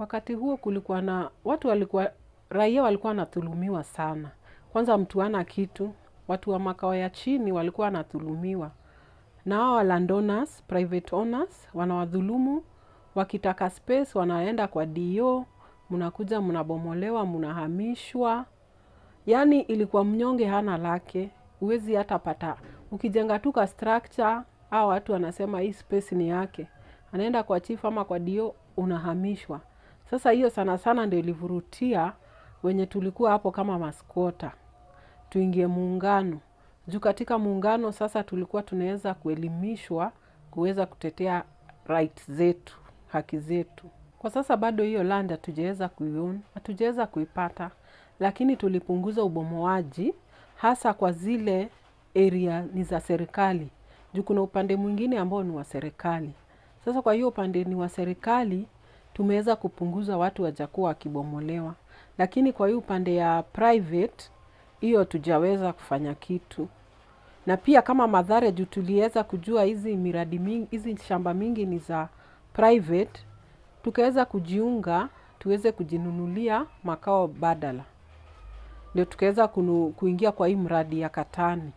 Wakati huo kulikuwa na watu walikuwa, raia walikuwa wanathulumiwa sana. Kwanza mtu ana kitu, watu wa makao ya chini walikuwa wanathulumiwa Na hao landowners, private owners, wanawadhulumu, wakitaka space, wanaenda kwa DO, mnakuja mnabomolewa, mnahamishwa. Yaani ilikuwa mnyonge hana lake, huwezi hata pata. Ukijenga tu ka structure, hao watu wanasema hii space ni yake. Anaenda kwa chief ama kwa DO, unahamishwa. Sasa hiyo sana sana ndio ilivurutia wenye tulikuwa hapo kama maskota Tuingie muungano. Juu katika muungano sasa tulikuwa tunaweza kuelimishwa kuweza kutetea right zetu, haki zetu. Kwa sasa bado hiyo land hatujaweza kuiona, hatujaweza kuipata, lakini tulipunguza ubomoaji hasa kwa zile area ni za serikali. Juu kuna upande mwingine ambao ni wa serikali. Sasa kwa hiyo upande ni wa serikali, tumeweza kupunguza watu wajakuwa wakibomolewa. Lakini kwa hiyo upande ya private, hiyo tujaweza kufanya kitu. Na pia kama Mathare juu tuliweza kujua hizi miradi mingi, hizi shamba mingi ni za private, tukaweza kujiunga, tuweze kujinunulia makao badala. Ndio tukaweza kuingia kwa hii mradi ya Katani.